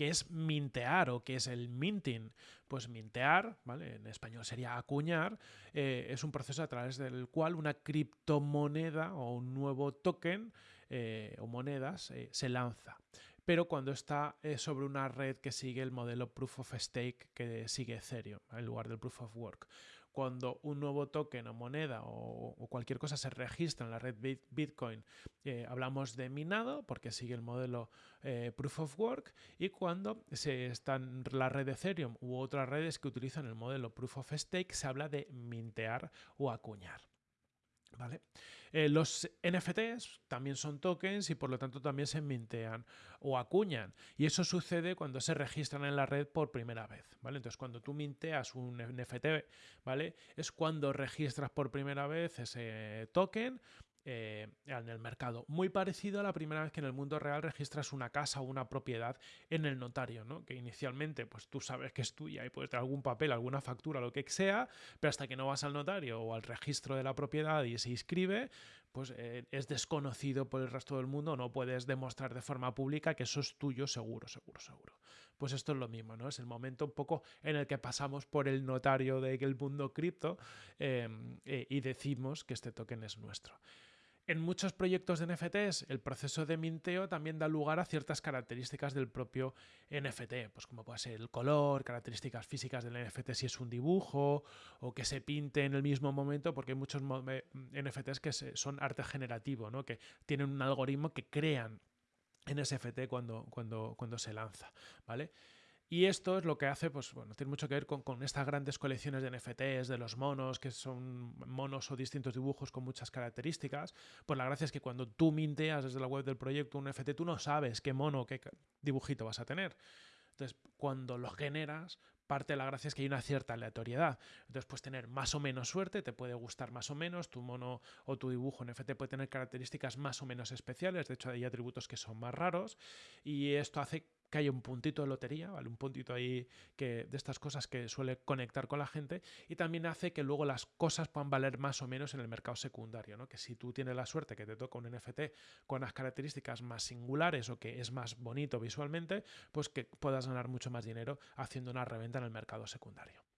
¿Qué es mintear o qué es el minting? Pues mintear, ¿vale? En español sería acuñar, eh, es un proceso a través del cual una criptomoneda o un nuevo token eh, o monedas eh, se lanza pero cuando está sobre una red que sigue el modelo Proof of Stake que sigue Ethereum en lugar del Proof of Work cuando un nuevo token o moneda o, cualquier cosa se registra en la red Bitcoin, eh, hablamos de minado porque sigue el modelo eh, Proof of Work y cuando se está en la red Ethereum u otras redes que utilizan el modelo Proof of Stake, se habla de mintear o acuñar. ¿Vale? Eh, los NFTs también son tokens y por lo tanto también se mintean o acuñan. Y eso sucede cuando se registran en la red por primera vez. ¿vale? Entonces, cuando tú minteas un NFT, ¿vale? Es cuando registras por primera vez ese token eh, en el mercado. Muy parecido a la primera vez que en el mundo real registras una casa o una propiedad en el notario, ¿no? Que inicialmente pues tú sabes que es tuya y puedes tener algún papel, alguna factura, lo que sea, pero hasta que no vas al notario o al registro de la propiedad y se inscribe, pues eh, es desconocido por el resto del mundo, no puedes demostrar de forma pública que eso es tuyo seguro, seguro, seguro. Pues esto es lo mismo, ¿no? Es el momento un poco en el que pasamos por el notario del mundo cripto eh, y decimos que este token es nuestro. En muchos proyectos de NFTs, el proceso de minteo también da lugar a ciertas características del propio NFT, pues como puede ser el color, características físicas del NFT si es un dibujo, o que se pinte en el mismo momento, porque hay muchos NFTs que son arte generativo, ¿no? que tienen un algoritmo que crean en SFT cuando, cuando, cuando se lanza, ¿vale? Y esto es lo que hace, pues bueno, tiene mucho que ver con, estas grandes colecciones de NFTs, de los monos, que son monos o distintos dibujos con muchas características. Pues la gracia es que cuando tú minteas desde la web del proyecto un NFT, tú no sabes qué mono, qué dibujito vas a tener. Entonces, cuando lo generas, parte de la gracia es que hay una cierta aleatoriedad. Entonces, puedes tener más o menos suerte, te puede gustar más o menos, tu mono o tu dibujo NFT puede tener características más o menos especiales, de hecho hay atributos que son más raros, y esto hace que haya un puntito de lotería, ¿vale? Un puntito ahí que, de estas cosas que suele conectar con la gente y también hace que luego las cosas puedan valer más o menos en el mercado secundario, ¿no? Que si tú tienes la suerte que te toca un NFT con las características más singulares o que es más bonito visualmente, pues que puedas ganar mucho más dinero haciendo una reventa en el mercado secundario.